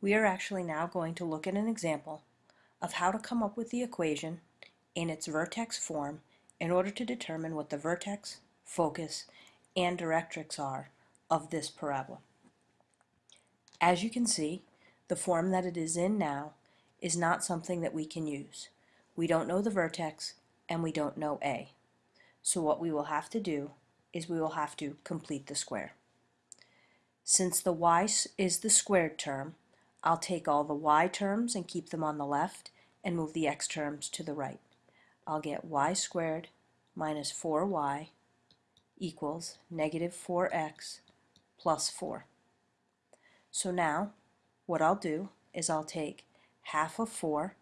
We are actually now going to look at an example of how to come up with the equation in its vertex form in order to determine what the vertex, focus, and directrix are of this parabola. As you can see, the form that it is in now is not something that we can use. We don't know the vertex and we don't know A. So what we will have to do is we will have to complete the square. Since the y is the squared term, I'll take all the y terms and keep them on the left and move the x terms to the right. I'll get y squared minus 4y equals negative 4x plus 4. So now what I'll do is I'll take half of 4,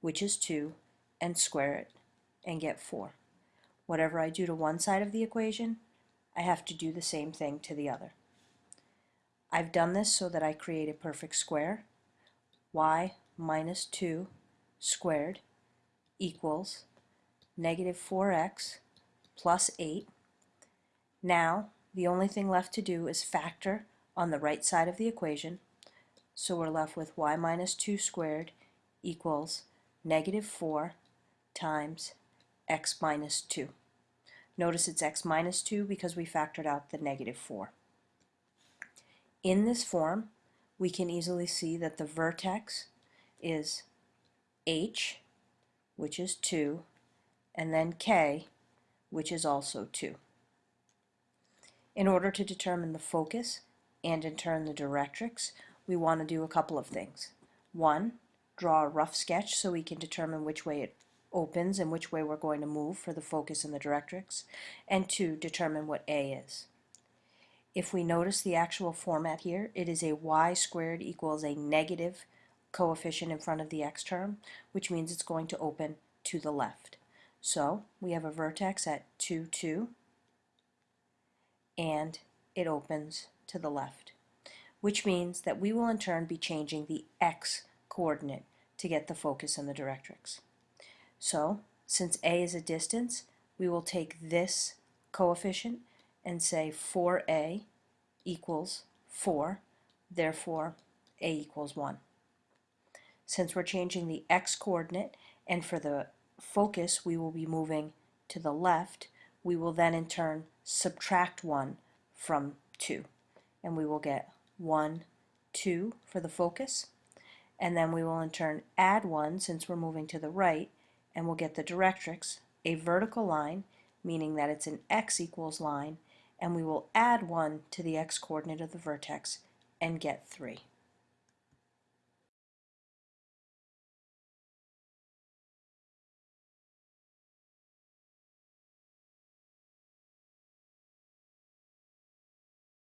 which is 2, and square it and get 4. Whatever I do to one side of the equation, I have to do the same thing to the other. I've done this so that I create a perfect square. y minus 2 squared equals negative 4x plus 8. Now, the only thing left to do is factor on the right side of the equation. So we're left with y minus 2 squared equals negative 4 times x minus 2. Notice it's x minus 2 because we factored out the negative 4. In this form, we can easily see that the vertex is h, which is 2, and then k, which is also 2. In order to determine the focus and in turn the directrix, we want to do a couple of things. One, draw a rough sketch so we can determine which way it opens and which way we're going to move for the focus and the directrix. And two, determine what A is. If we notice the actual format here, it is a y squared equals a negative coefficient in front of the x term, which means it's going to open to the left. So we have a vertex at 2, 2, and it opens to the left, which means that we will in turn be changing the x coordinate to get the focus and the directrix. So since a is a distance, we will take this coefficient and say 4a equals 4, therefore a equals 1. Since we're changing the x coordinate and for the focus we will be moving to the left, we will then in turn subtract 1 from 2 and we will get 1, 2 for the focus and then we will in turn add 1 since we're moving to the right and we'll get the directrix, a vertical line meaning that it's an x equals line and we will add 1 to the x coordinate of the vertex and get 3.